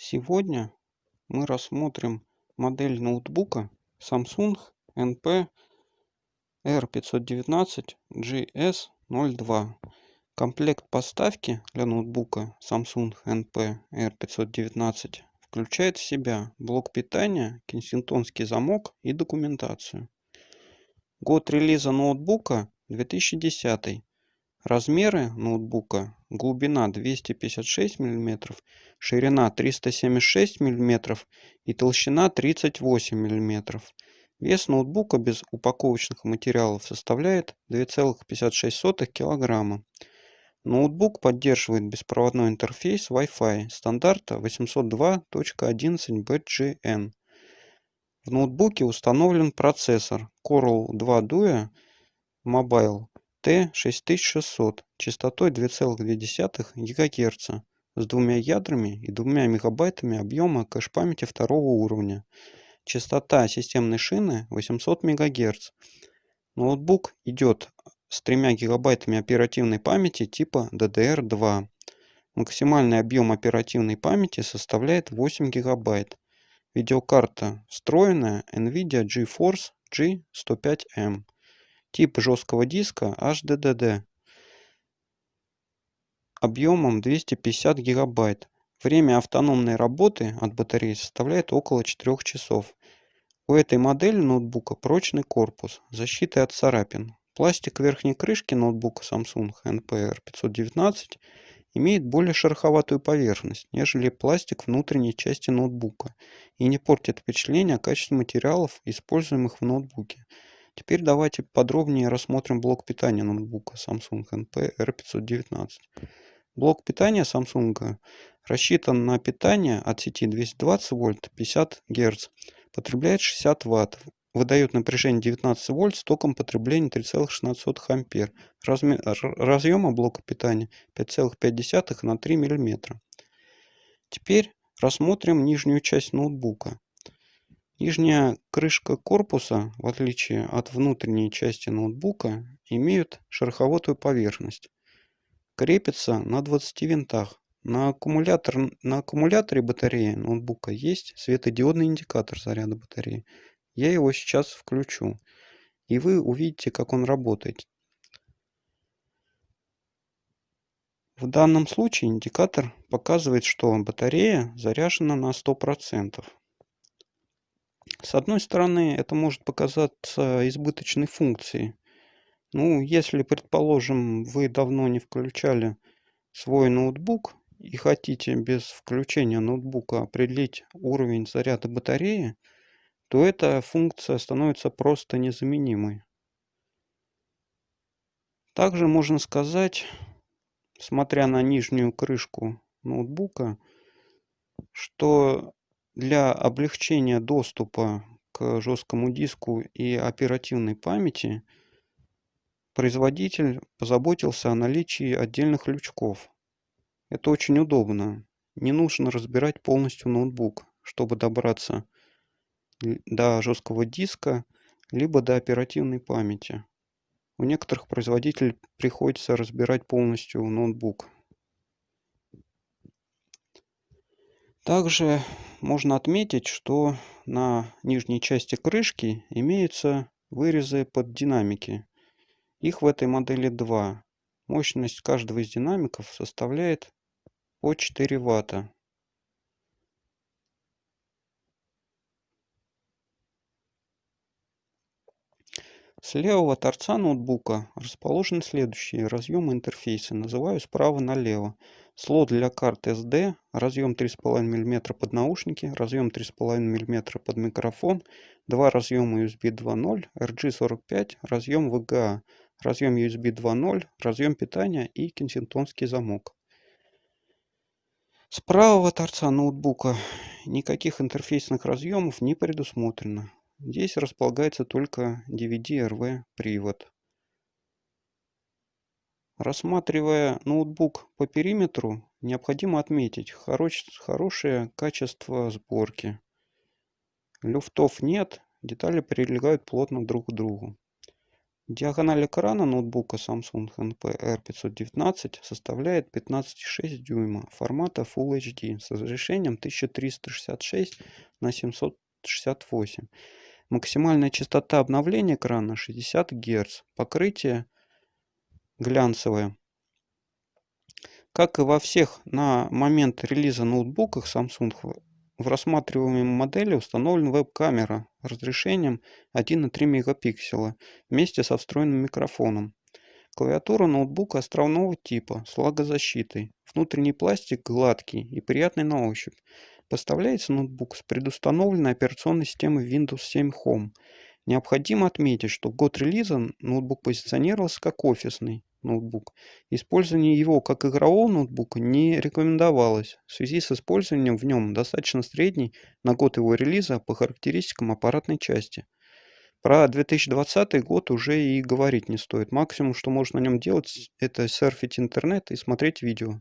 Сегодня мы рассмотрим модель ноутбука Samsung NP R519GS02. Комплект поставки для ноутбука Samsung NP R519 включает в себя блок питания, кенсингтонский замок и документацию. Год релиза ноутбука 2010. Размеры ноутбука. Глубина 256 мм, ширина 376 мм и толщина 38 мм. Вес ноутбука без упаковочных материалов составляет 2,56 кг. Ноутбук поддерживает беспроводной интерфейс Wi-Fi стандарта 802.11bgn. В ноутбуке установлен процессор Coral 2 Duo Mobile T6600 частотой 2,2 ГГц с двумя ядрами и двумя мегабайтами объема кэш-памяти второго уровня. Частота системной шины 800 МГц. Ноутбук идет с 3 гигабайтами оперативной памяти типа DDR2. Максимальный объем оперативной памяти составляет 8 гигабайт. Видеокарта встроенная NVIDIA GeForce G105M. Тип жесткого диска HDD объемом 250 гигабайт. Время автономной работы от батареи составляет около 4 часов. У этой модели ноутбука прочный корпус, защита от царапин. Пластик верхней крышки ноутбука Samsung NPR 519 имеет более шероховатую поверхность, нежели пластик внутренней части ноутбука и не портит впечатление о качестве материалов, используемых в ноутбуке. Теперь давайте подробнее рассмотрим блок питания ноутбука Samsung NP R519. Блок питания Samsung рассчитан на питание от сети 220 вольт 50 Гц, потребляет 60 Вт, выдает напряжение 19 вольт с током потребления 3,16 ампер. Размер, разъема блока питания 5,5 на 3 мм. Теперь рассмотрим нижнюю часть ноутбука. Нижняя крышка корпуса, в отличие от внутренней части ноутбука, имеют шероховатую поверхность. Крепится на 20 винтах. На, аккумулятор, на аккумуляторе батареи ноутбука есть светодиодный индикатор заряда батареи. Я его сейчас включу. И вы увидите, как он работает. В данном случае индикатор показывает, что батарея заряжена на 100%. С одной стороны, это может показаться избыточной функцией. Ну, если, предположим, вы давно не включали свой ноутбук и хотите без включения ноутбука определить уровень заряда батареи, то эта функция становится просто незаменимой. Также можно сказать, смотря на нижнюю крышку ноутбука, что для облегчения доступа к жесткому диску и оперативной памяти производитель позаботился о наличии отдельных лючков. Это очень удобно. Не нужно разбирать полностью ноутбук, чтобы добраться до жесткого диска, либо до оперативной памяти. У некоторых производителей приходится разбирать полностью ноутбук. Также можно отметить, что на нижней части крышки имеются вырезы под динамики. Их в этой модели два. Мощность каждого из динамиков составляет по 4 ватта. С левого торца ноутбука расположены следующие разъемы интерфейса. Называю справа налево. Слот для карт SD, разъем 3,5 мм под наушники, разъем 3,5 мм под микрофон, два разъема USB 2.0, RG45, разъем VGA, разъем USB 2.0, разъем питания и кенсингтонский замок. С правого торца ноутбука никаких интерфейсных разъемов не предусмотрено. Здесь располагается только DVD-RV привод. Рассматривая ноутбук по периметру, необходимо отметить хорош, хорошее качество сборки. Люфтов нет, детали прилегают плотно друг к другу. Диагональ экрана ноутбука Samsung NP R519 составляет 15,6 дюйма формата Full HD с разрешением 1366 на 768. Максимальная частота обновления экрана 60 Гц. Покрытие глянцевое. Как и во всех на момент релиза ноутбуках Samsung в рассматриваемой модели установлена веб-камера разрешением 1,3 мегапикселя вместе со встроенным микрофоном. Клавиатура ноутбука островного типа с влагозащитой. Внутренний пластик гладкий и приятный на ощупь. Поставляется ноутбук с предустановленной операционной системой Windows 7 Home. Необходимо отметить, что год релиза ноутбук позиционировался как офисный ноутбук. Использование его как игрового ноутбука не рекомендовалось в связи с использованием в нем достаточно средней на год его релиза по характеристикам аппаратной части. Про 2020 год уже и говорить не стоит. Максимум, что можно на нем делать, это серфить интернет и смотреть видео.